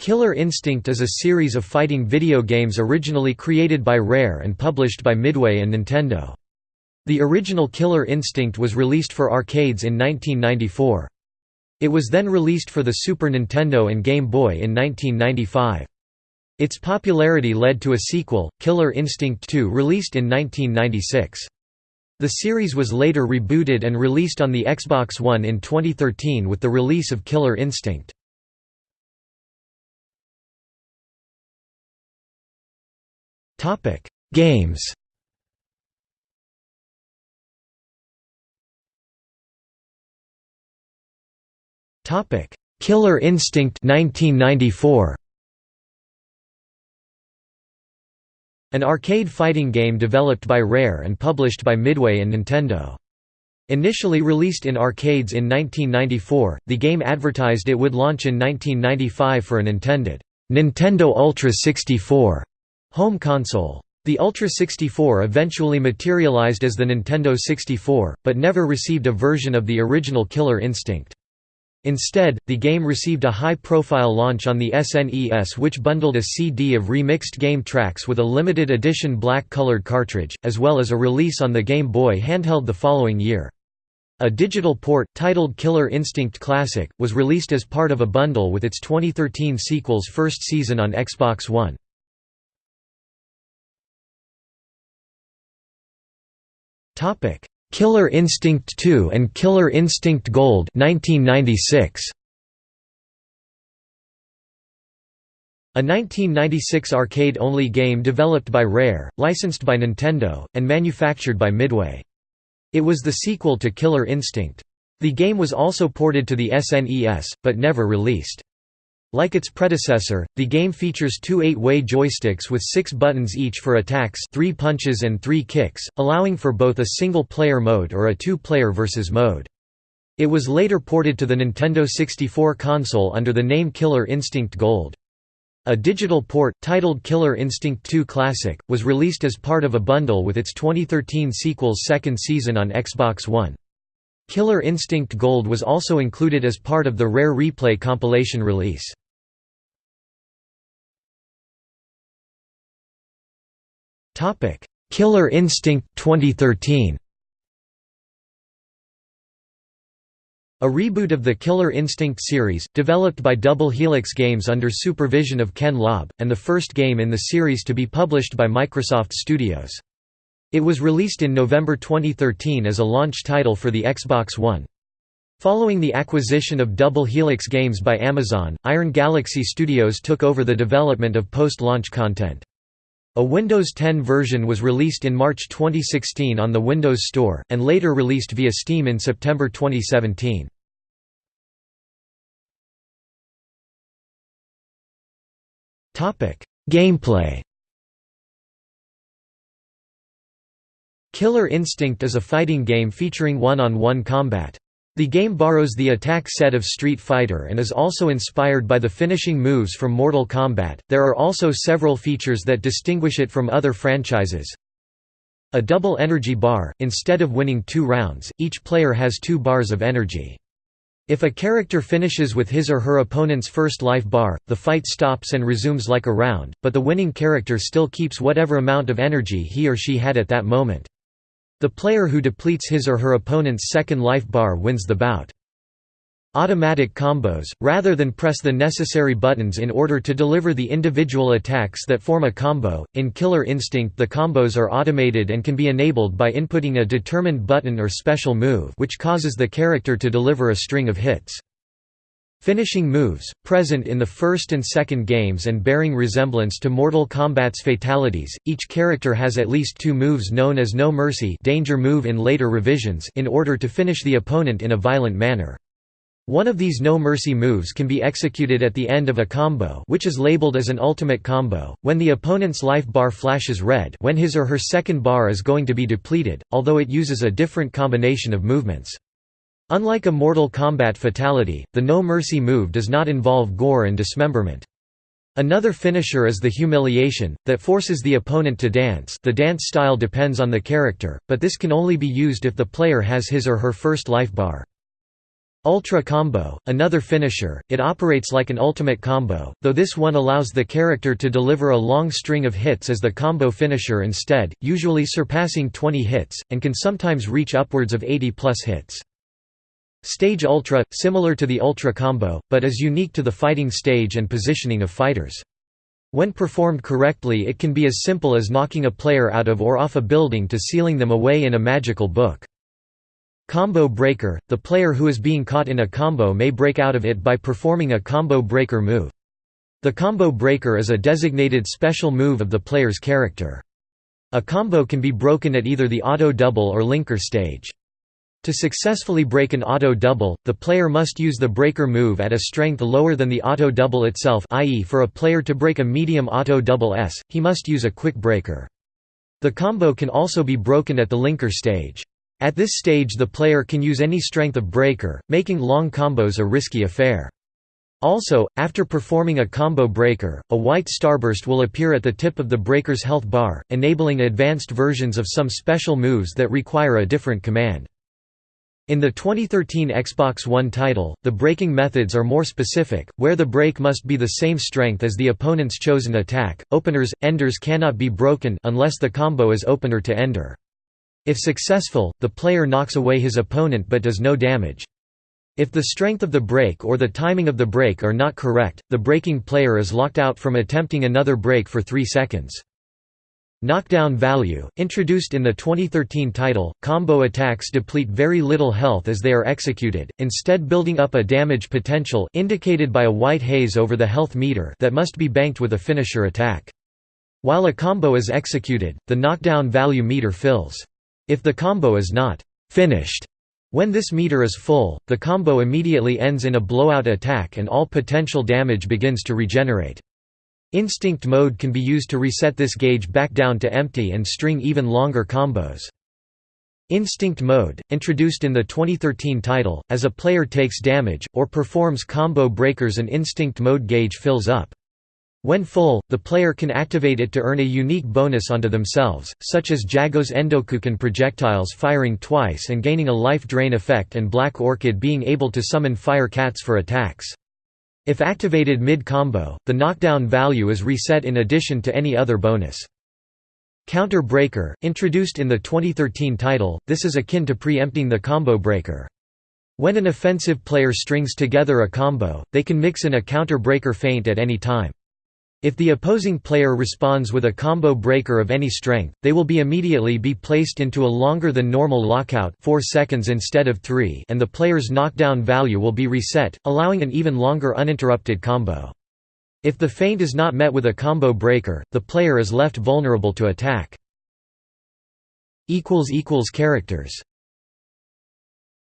Killer Instinct is a series of fighting video games originally created by Rare and published by Midway and Nintendo. The original Killer Instinct was released for arcades in 1994. It was then released for the Super Nintendo and Game Boy in 1995. Its popularity led to a sequel, Killer Instinct 2 released in 1996. The series was later rebooted and released on the Xbox One in 2013 with the release of Killer Instinct. Topic: Games. Topic: Killer Instinct 1994. An arcade fighting game developed by Rare and published by Midway and Nintendo. Initially released in arcades in 1994, the game advertised it would launch in 1995 for an intended Nintendo Ultra 64 Home console. The Ultra 64 eventually materialized as the Nintendo 64, but never received a version of the original Killer Instinct. Instead, the game received a high-profile launch on the SNES which bundled a CD of remixed game tracks with a limited edition black-colored cartridge, as well as a release on the Game Boy handheld the following year. A digital port, titled Killer Instinct Classic, was released as part of a bundle with its 2013 sequel's first season on Xbox One. Killer Instinct 2 and Killer Instinct Gold 1996. A 1996 arcade-only game developed by Rare, licensed by Nintendo, and manufactured by Midway. It was the sequel to Killer Instinct. The game was also ported to the SNES, but never released. Like its predecessor, the game features two eight-way joysticks with six buttons each for attacks three punches and three kicks, allowing for both a single-player mode or a two-player versus mode. It was later ported to the Nintendo 64 console under the name Killer Instinct Gold. A digital port, titled Killer Instinct 2 Classic, was released as part of a bundle with its 2013 sequel's second season on Xbox One. Killer Instinct Gold was also included as part of the Rare Replay compilation release. Killer Instinct 2013 A reboot of the Killer Instinct series, developed by Double Helix Games under supervision of Ken Lobb, and the first game in the series to be published by Microsoft Studios. It was released in November 2013 as a launch title for the Xbox One. Following the acquisition of Double Helix Games by Amazon, Iron Galaxy Studios took over the development of post-launch content. A Windows 10 version was released in March 2016 on the Windows Store, and later released via Steam in September 2017. Gameplay Killer Instinct is a fighting game featuring one-on-one -on -one combat. The game borrows the attack set of Street Fighter and is also inspired by the finishing moves from Mortal Kombat. There are also several features that distinguish it from other franchises. A double energy bar, instead of winning two rounds, each player has two bars of energy. If a character finishes with his or her opponent's first life bar, the fight stops and resumes like a round, but the winning character still keeps whatever amount of energy he or she had at that moment. The player who depletes his or her opponent's second life bar wins the bout. Automatic combos, rather than press the necessary buttons in order to deliver the individual attacks that form a combo, in Killer Instinct the combos are automated and can be enabled by inputting a determined button or special move which causes the character to deliver a string of hits. Finishing moves, present in the first and second games and bearing resemblance to Mortal Kombat's fatalities, each character has at least two moves known as No Mercy danger move in later revisions in order to finish the opponent in a violent manner. One of these No Mercy moves can be executed at the end of a combo which is labeled as an ultimate combo, when the opponent's life bar flashes red when his or her second bar is going to be depleted, although it uses a different combination of movements. Unlike a Mortal Kombat fatality, the No Mercy move does not involve gore and dismemberment. Another finisher is the humiliation, that forces the opponent to dance the dance style depends on the character, but this can only be used if the player has his or her first life bar. Ultra Combo, another finisher, it operates like an ultimate combo, though this one allows the character to deliver a long string of hits as the combo finisher instead, usually surpassing 20 hits, and can sometimes reach upwards of 80 plus hits. Stage Ultra, similar to the Ultra Combo, but is unique to the fighting stage and positioning of fighters. When performed correctly it can be as simple as knocking a player out of or off a building to sealing them away in a magical book. Combo breaker – The player who is being caught in a combo may break out of it by performing a combo breaker move. The combo breaker is a designated special move of the player's character. A combo can be broken at either the auto double or linker stage. To successfully break an auto double, the player must use the breaker move at a strength lower than the auto double itself i.e. for a player to break a medium auto double S, he must use a quick breaker. The combo can also be broken at the linker stage. At this stage the player can use any strength of breaker, making long combos a risky affair. Also, after performing a combo breaker, a white starburst will appear at the tip of the breaker's health bar, enabling advanced versions of some special moves that require a different command. In the 2013 Xbox One title, the breaking methods are more specific, where the break must be the same strength as the opponent's chosen attack. Openers, enders cannot be broken unless the combo is opener to ender. If successful, the player knocks away his opponent but does no damage. If the strength of the break or the timing of the break are not correct, the breaking player is locked out from attempting another break for 3 seconds. Knockdown value, introduced in the 2013 title, combo attacks deplete very little health as they are executed, instead building up a damage potential indicated by a white haze over the health meter that must be banked with a finisher attack. While a combo is executed, the knockdown value meter fills. If the combo is not finished when this meter is full, the combo immediately ends in a blowout attack and all potential damage begins to regenerate. Instinct mode can be used to reset this gauge back down to empty and string even longer combos. Instinct mode, introduced in the 2013 title, as a player takes damage, or performs combo breakers an instinct mode gauge fills up. When full, the player can activate it to earn a unique bonus onto themselves, such as Jago's Endokuken projectiles firing twice and gaining a life drain effect and Black Orchid being able to summon fire cats for attacks. If activated mid-combo, the knockdown value is reset in addition to any other bonus. Counter Breaker, introduced in the 2013 title, this is akin to preempting the combo breaker. When an offensive player strings together a combo, they can mix in a counter breaker feint at any time. If the opposing player responds with a combo breaker of any strength, they will be immediately be placed into a longer than normal lockout 4 seconds instead of 3 and the player's knockdown value will be reset, allowing an even longer uninterrupted combo. If the feint is not met with a combo breaker, the player is left vulnerable to attack. Characters